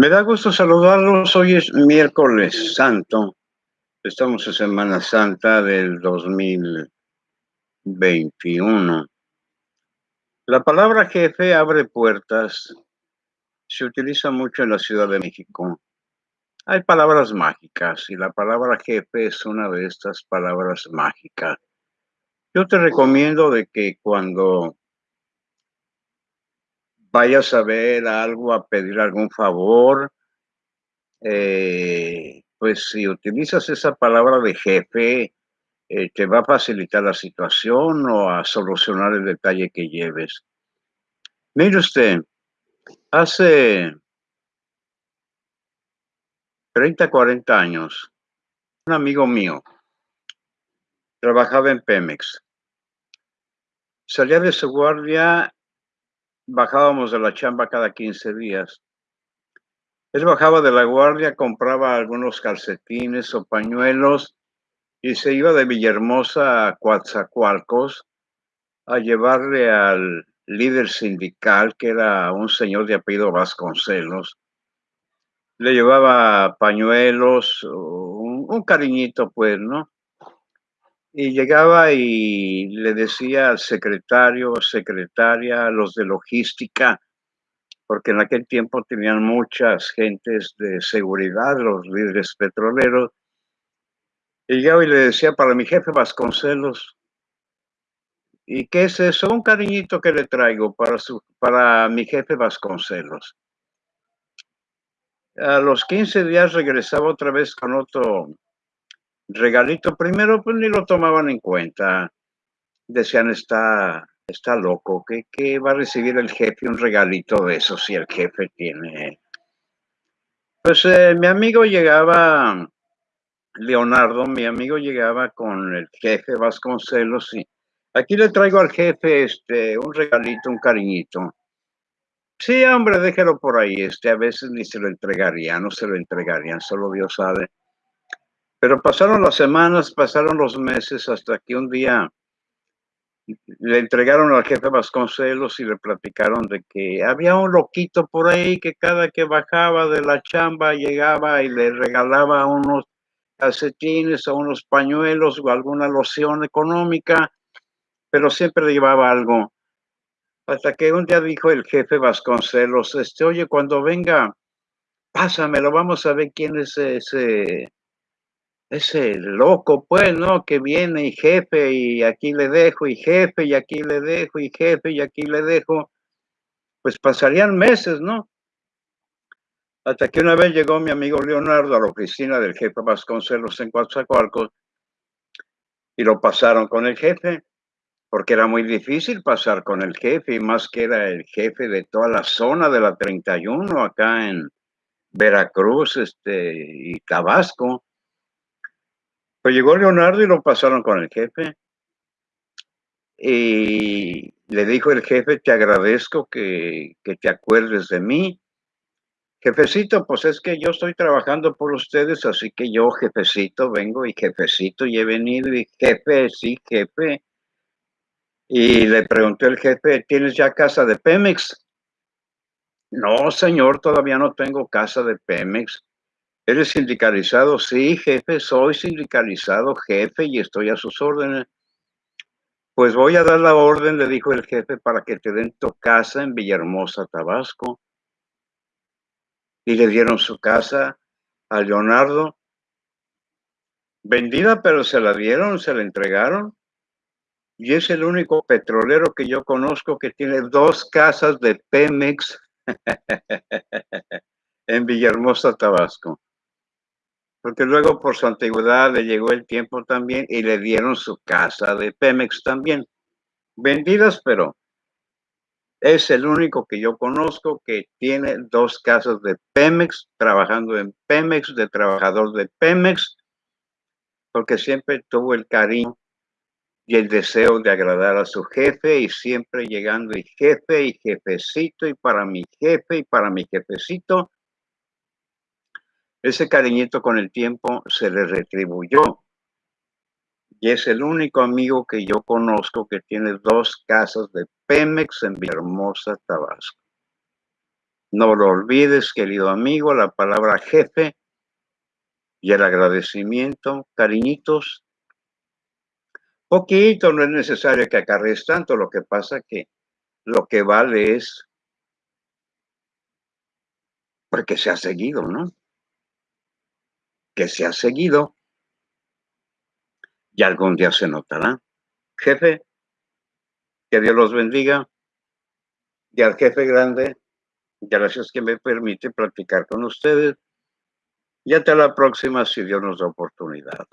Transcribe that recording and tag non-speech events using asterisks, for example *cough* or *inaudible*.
Me da gusto saludarlos. Hoy es miércoles santo. Estamos en Semana Santa del 2021. La palabra jefe abre puertas. Se utiliza mucho en la Ciudad de México. Hay palabras mágicas y la palabra jefe es una de estas palabras mágicas. Yo te recomiendo de que cuando vayas a ver algo, a pedir algún favor, eh, pues si utilizas esa palabra de jefe, eh, te va a facilitar la situación o a solucionar el detalle que lleves. Mire usted, hace 30, 40 años, un amigo mío trabajaba en Pemex. Salía de su guardia bajábamos de la chamba cada 15 días. Él bajaba de la guardia, compraba algunos calcetines o pañuelos y se iba de Villahermosa a Coatzacoalcos a llevarle al líder sindical, que era un señor de apellido Vasconcelos. Le llevaba pañuelos, un, un cariñito, pues, ¿no? Y llegaba y le decía al secretario, secretaria, los de logística, porque en aquel tiempo tenían muchas gentes de seguridad, los líderes petroleros. Y llegaba y le decía para mi jefe Vasconcelos, ¿y qué es eso? Un cariñito que le traigo para, su, para mi jefe Vasconcelos. A los 15 días regresaba otra vez con otro regalito, primero pues ni lo tomaban en cuenta. Decían, está, está loco, que, va a recibir el jefe un regalito de eso si el jefe tiene. Pues eh, mi amigo llegaba, Leonardo, mi amigo llegaba con el jefe Vasconcelos y aquí le traigo al jefe este, un regalito, un cariñito. Sí, hombre, déjelo por ahí, este, a veces ni se lo entregarían, no se lo entregarían, solo Dios sabe. Pero pasaron las semanas, pasaron los meses, hasta que un día le entregaron al jefe Vasconcelos y le platicaron de que había un loquito por ahí que cada que bajaba de la chamba llegaba y le regalaba unos calcetines o unos pañuelos o alguna loción económica, pero siempre le llevaba algo. Hasta que un día dijo el jefe Vasconcelos, este, oye, cuando venga, pásamelo, vamos a ver quién es ese ese loco, pues, ¿no? Que viene y jefe, y aquí le dejo, y jefe, y aquí le dejo, y jefe, y aquí le dejo. Pues pasarían meses, ¿no? Hasta que una vez llegó mi amigo Leonardo a la oficina del jefe Vasconcelos en Coatzacoalcos y lo pasaron con el jefe, porque era muy difícil pasar con el jefe, y más que era el jefe de toda la zona de la 31 acá en Veracruz este, y Tabasco. Pues llegó Leonardo y lo pasaron con el jefe. Y le dijo el jefe, te agradezco que, que te acuerdes de mí. Jefecito, pues es que yo estoy trabajando por ustedes, así que yo, jefecito, vengo y jefecito, y he venido y jefe, sí, jefe. Y le preguntó el jefe, ¿tienes ya casa de Pemex? No, señor, todavía no tengo casa de Pemex. ¿Eres sindicalizado? Sí, jefe, soy sindicalizado, jefe, y estoy a sus órdenes. Pues voy a dar la orden, le dijo el jefe, para que te den tu casa en Villahermosa, Tabasco. Y le dieron su casa a Leonardo. Vendida, pero se la dieron, se la entregaron. Y es el único petrolero que yo conozco que tiene dos casas de Pemex *laughs* en Villahermosa, Tabasco porque luego por su antigüedad le llegó el tiempo también y le dieron su casa de Pemex también. Vendidas, pero es el único que yo conozco que tiene dos casas de Pemex, trabajando en Pemex, de trabajador de Pemex, porque siempre tuvo el cariño y el deseo de agradar a su jefe y siempre llegando y jefe y jefecito y para mi jefe y para mi jefecito ese cariñito con el tiempo se le retribuyó. Y es el único amigo que yo conozco que tiene dos casas de Pemex en Villahermosa, Tabasco. No lo olvides, querido amigo, la palabra jefe y el agradecimiento, cariñitos. Poquito, no es necesario que acarrees tanto, lo que pasa que lo que vale es porque se ha seguido, ¿no? Que se ha seguido y algún día se notará. Jefe, que Dios los bendiga. Y al jefe grande, gracias que me permite platicar con ustedes. Y hasta la próxima, si Dios nos da oportunidad.